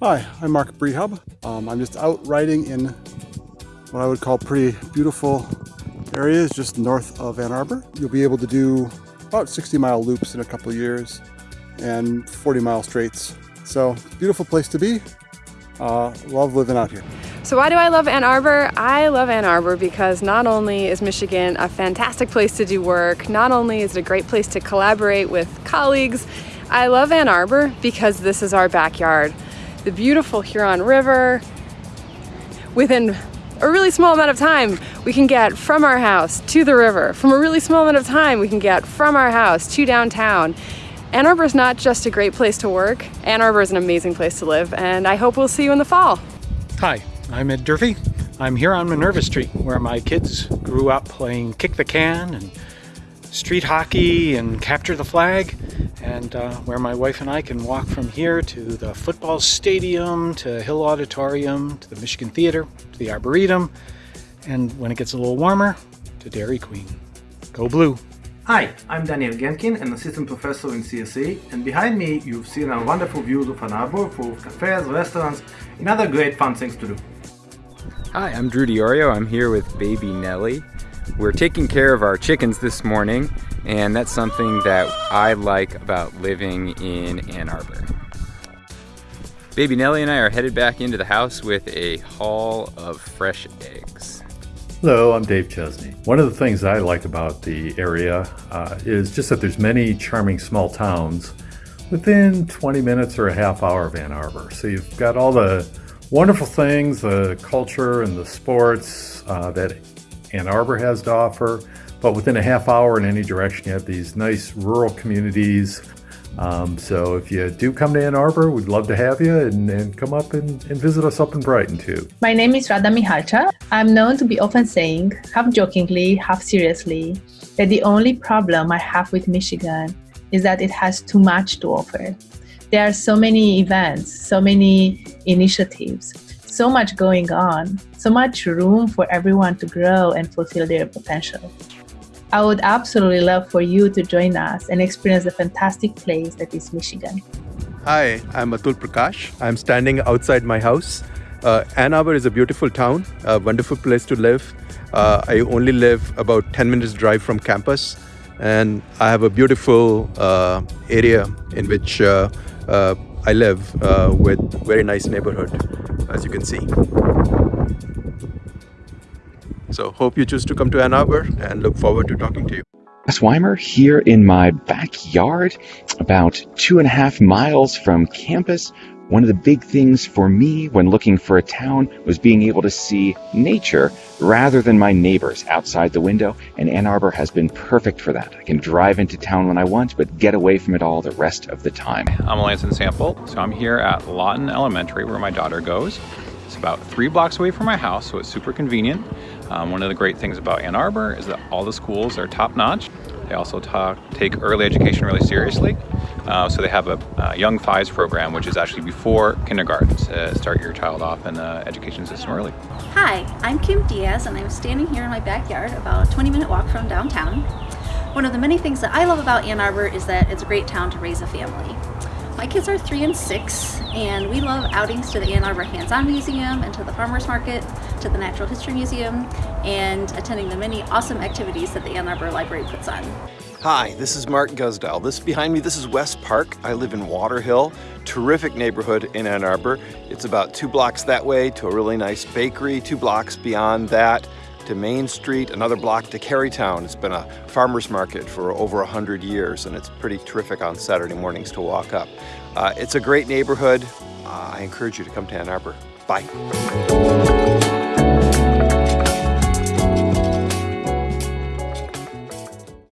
Hi, I'm Mark Brehob. Um, I'm just out riding in what I would call pretty beautiful areas just north of Ann Arbor. You'll be able to do about 60 mile loops in a couple years and 40 mile straights. So beautiful place to be. Uh, love living out here. So why do I love Ann Arbor? I love Ann Arbor because not only is Michigan a fantastic place to do work, not only is it a great place to collaborate with colleagues, I love Ann Arbor because this is our backyard the beautiful Huron River. Within a really small amount of time, we can get from our house to the river. From a really small amount of time, we can get from our house to downtown. Ann Arbor is not just a great place to work, Ann Arbor is an amazing place to live, and I hope we'll see you in the fall. Hi, I'm Ed Durfee. I'm here on Minerva Street, where my kids grew up playing kick the can and street hockey and capture the flag and uh, where my wife and I can walk from here to the football stadium, to Hill Auditorium, to the Michigan Theater, to the Arboretum, and when it gets a little warmer, to Dairy Queen. Go Blue! Hi, I'm Daniel Genkin, an assistant professor in CSE, and behind me you've seen our wonderful views of Ann Arbor full of cafes, restaurants, and other great fun things to do. Hi, I'm Drew DeOrio. I'm here with baby Nellie. We're taking care of our chickens this morning and that's something that I like about living in Ann Arbor. Baby Nellie and I are headed back into the house with a haul of fresh eggs. Hello, I'm Dave Chesney. One of the things I like about the area uh, is just that there's many charming small towns within 20 minutes or a half hour of Ann Arbor. So you've got all the wonderful things, the culture and the sports uh, that Ann Arbor has to offer, but within a half hour in any direction, you have these nice rural communities. Um, so if you do come to Ann Arbor, we'd love to have you and, and come up and, and, visit us up in Brighton too. My name is Radha Mihalcea. I'm known to be often saying, half jokingly, half seriously, that the only problem I have with Michigan is that it has too much to offer. There are so many events, so many initiatives, so much going on, so much room for everyone to grow and fulfill their potential. I would absolutely love for you to join us and experience the fantastic place that is Michigan. Hi, I'm Atul Prakash. I'm standing outside my house. Uh, Ann Arbor is a beautiful town, a wonderful place to live. Uh, I only live about 10 minutes drive from campus and I have a beautiful uh, area in which uh, uh, I live uh, with very nice neighborhood, as you can see. So hope you choose to come to Ann Arbor and look forward to talking to you. Wes Weimer here in my backyard, about two and a half miles from campus. One of the big things for me when looking for a town was being able to see nature rather than my neighbors outside the window, and Ann Arbor has been perfect for that. I can drive into town when I want, but get away from it all the rest of the time. I'm Lansing Sample, so I'm here at Lawton Elementary where my daughter goes. It's about three blocks away from my house, so it's super convenient. Um, one of the great things about Ann Arbor is that all the schools are top notch. They also talk, take early education really seriously. Uh, so they have a, Young Fives program, which is actually before kindergarten to start your child off in the education system early. Hi, I'm Kim Diaz and I'm standing here in my backyard about a 20 minute walk from downtown. One of the many things that I love about Ann Arbor is that it's a great town to raise a family. My kids are three and six, and we love outings to the Ann Arbor Hands-On Museum and to the Farmers Market, to the Natural History Museum, and attending the many awesome activities that the Ann Arbor Library puts on. Hi, this is Mark Guzdial. This behind me, this is West Park. I live in Waterhill, terrific neighborhood in Ann Arbor. It's about two blocks that way to a really nice bakery, two blocks beyond that to Main Street, another block to Kerrytown. It's been a farmer's market for over 100 years and it's pretty terrific on Saturday mornings to walk up. Uh, it's a great neighborhood. Uh, I encourage you to come to Ann Arbor. Bye.